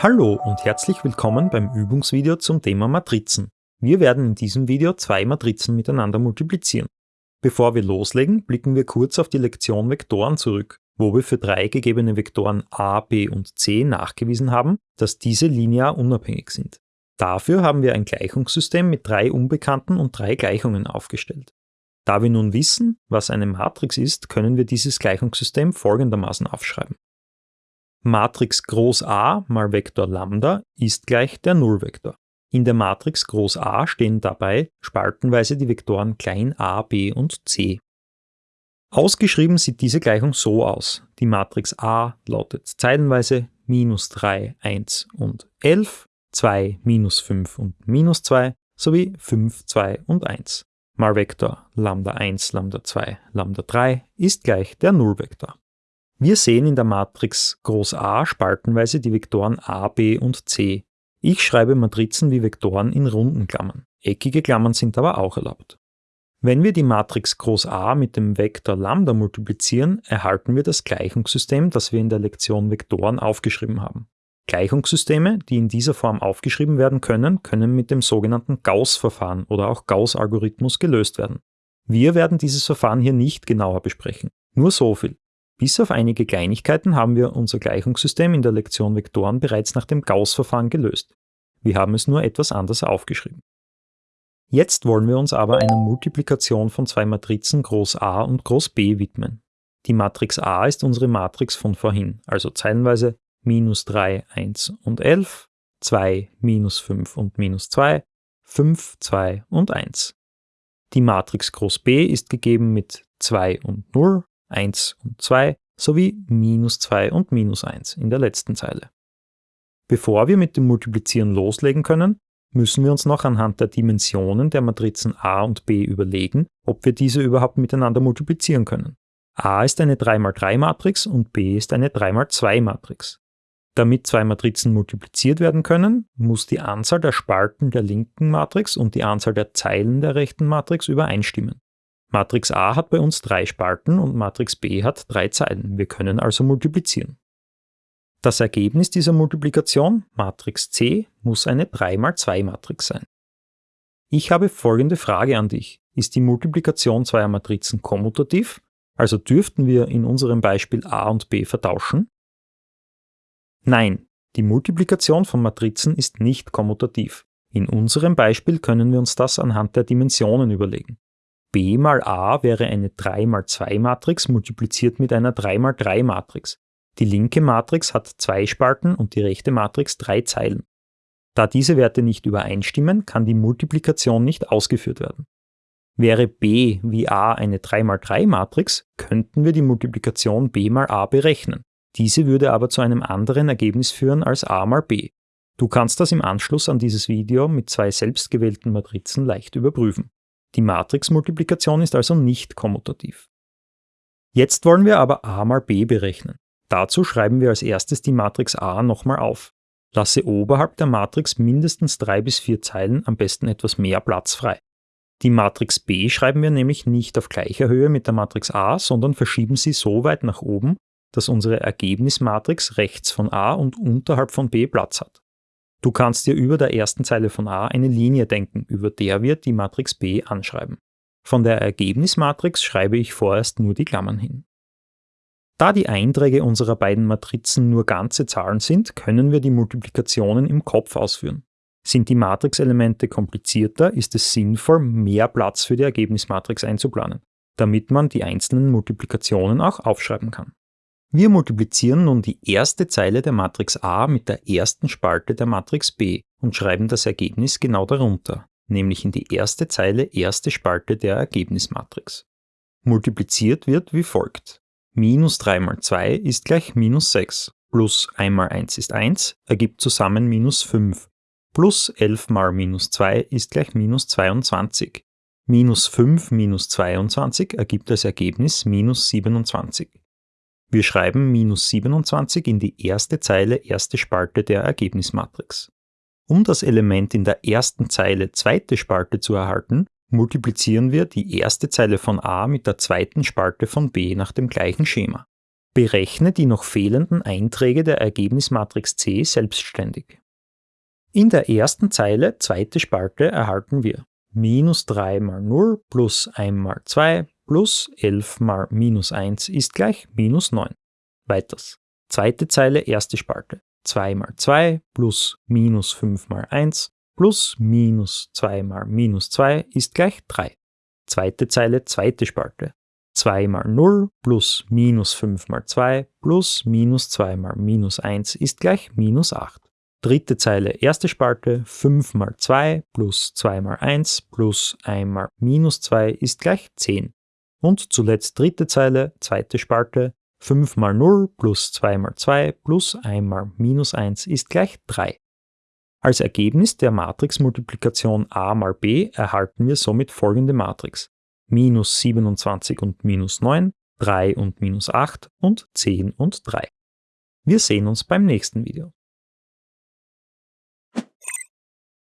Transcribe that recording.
Hallo und herzlich willkommen beim Übungsvideo zum Thema Matrizen. Wir werden in diesem Video zwei Matrizen miteinander multiplizieren. Bevor wir loslegen, blicken wir kurz auf die Lektion Vektoren zurück, wo wir für drei gegebene Vektoren a, b und c nachgewiesen haben, dass diese linear unabhängig sind. Dafür haben wir ein Gleichungssystem mit drei Unbekannten und drei Gleichungen aufgestellt. Da wir nun wissen, was eine Matrix ist, können wir dieses Gleichungssystem folgendermaßen aufschreiben. Matrix Groß A mal Vektor Lambda ist gleich der Nullvektor. In der Matrix Groß A stehen dabei spaltenweise die Vektoren klein a, b und c. Ausgeschrieben sieht diese Gleichung so aus. Die Matrix A lautet zeilenweise minus 3, 1 und 11, 2, minus 5 und minus 2 sowie 5, 2 und 1. Mal Vektor Lambda 1, Lambda 2, Lambda 3 ist gleich der Nullvektor. Wir sehen in der Matrix Groß A spaltenweise die Vektoren a, b und c. Ich schreibe Matrizen wie Vektoren in runden Klammern. Eckige Klammern sind aber auch erlaubt. Wenn wir die Matrix Groß A mit dem Vektor Lambda multiplizieren, erhalten wir das Gleichungssystem, das wir in der Lektion Vektoren aufgeschrieben haben. Gleichungssysteme, die in dieser Form aufgeschrieben werden können, können mit dem sogenannten Gauss-Verfahren oder auch Gauss-Algorithmus gelöst werden. Wir werden dieses Verfahren hier nicht genauer besprechen. Nur so viel. Bis auf einige Kleinigkeiten haben wir unser Gleichungssystem in der Lektion Vektoren bereits nach dem Gauss-Verfahren gelöst. Wir haben es nur etwas anders aufgeschrieben. Jetzt wollen wir uns aber einer Multiplikation von zwei Matrizen Groß A und Groß B widmen. Die Matrix A ist unsere Matrix von vorhin, also zeilenweise minus 3, 1 und 11, 2, minus 5 und minus 2, 5, 2 und 1. Die Matrix Groß B ist gegeben mit 2 und 0, 1 und 2 sowie minus 2 und minus 1 in der letzten Zeile. Bevor wir mit dem Multiplizieren loslegen können, müssen wir uns noch anhand der Dimensionen der Matrizen a und b überlegen, ob wir diese überhaupt miteinander multiplizieren können. a ist eine 3x3-Matrix und b ist eine 3x2-Matrix. Damit zwei Matrizen multipliziert werden können, muss die Anzahl der Spalten der linken Matrix und die Anzahl der Zeilen der rechten Matrix übereinstimmen. Matrix A hat bei uns drei Spalten und Matrix B hat drei Zeilen. Wir können also multiplizieren. Das Ergebnis dieser Multiplikation, Matrix C, muss eine 3x2-Matrix sein. Ich habe folgende Frage an dich. Ist die Multiplikation zweier Matrizen kommutativ? Also dürften wir in unserem Beispiel A und B vertauschen? Nein, die Multiplikation von Matrizen ist nicht kommutativ. In unserem Beispiel können wir uns das anhand der Dimensionen überlegen b mal a wäre eine 3x2-Matrix multipliziert mit einer 3x3-Matrix. Die linke Matrix hat zwei Spalten und die rechte Matrix drei Zeilen. Da diese Werte nicht übereinstimmen, kann die Multiplikation nicht ausgeführt werden. Wäre b wie a eine 3x3-Matrix, könnten wir die Multiplikation b mal a berechnen. Diese würde aber zu einem anderen Ergebnis führen als a mal b. Du kannst das im Anschluss an dieses Video mit zwei selbstgewählten Matrizen leicht überprüfen. Die Matrixmultiplikation ist also nicht kommutativ. Jetzt wollen wir aber a mal b berechnen. Dazu schreiben wir als erstes die Matrix A nochmal auf. Lasse oberhalb der Matrix mindestens drei bis vier Zeilen, am besten etwas mehr Platz frei. Die Matrix B schreiben wir nämlich nicht auf gleicher Höhe mit der Matrix A, sondern verschieben sie so weit nach oben, dass unsere Ergebnismatrix rechts von A und unterhalb von B Platz hat. Du kannst dir über der ersten Zeile von A eine Linie denken, über der wir die Matrix B anschreiben. Von der Ergebnismatrix schreibe ich vorerst nur die Klammern hin. Da die Einträge unserer beiden Matrizen nur ganze Zahlen sind, können wir die Multiplikationen im Kopf ausführen. Sind die Matrixelemente komplizierter, ist es sinnvoll, mehr Platz für die Ergebnismatrix einzuplanen, damit man die einzelnen Multiplikationen auch aufschreiben kann. Wir multiplizieren nun die erste Zeile der Matrix A mit der ersten Spalte der Matrix B und schreiben das Ergebnis genau darunter, nämlich in die erste Zeile erste Spalte der Ergebnismatrix. Multipliziert wird wie folgt. Minus 3 mal 2 ist gleich minus 6, plus 1 mal 1 ist 1, ergibt zusammen minus 5, plus 11 mal minus 2 ist gleich minus 22. Minus 5 minus 22 ergibt als Ergebnis minus 27. Wir schreiben minus 27 in die erste Zeile erste Spalte der Ergebnismatrix. Um das Element in der ersten Zeile zweite Spalte zu erhalten, multiplizieren wir die erste Zeile von A mit der zweiten Spalte von B nach dem gleichen Schema. Berechne die noch fehlenden Einträge der Ergebnismatrix C selbstständig. In der ersten Zeile, zweite Spalte, erhalten wir minus 3 mal 0 plus 1 mal 2 plus 11 mal minus 1 ist gleich minus 9. Weiters. Zweite Zeile, erste Spalte. 2 mal 2 plus minus 5 mal 1 plus minus 2 mal minus 2 ist gleich 3. Zweite Zeile, zweite Spalte. 2 mal 0 plus minus 5 mal 2 plus minus 2 mal minus 1 ist gleich minus 8. Dritte Zeile, erste Spalte, 5 mal 2 plus 2 mal 1 plus 1 mal minus 2 ist gleich 10. Und zuletzt dritte Zeile, zweite Spalte, 5 mal 0 plus 2 mal 2 plus 1 mal minus 1 ist gleich 3. Als Ergebnis der Matrixmultiplikation a mal b erhalten wir somit folgende Matrix. Minus 27 und minus 9, 3 und minus 8 und 10 und 3. Wir sehen uns beim nächsten Video.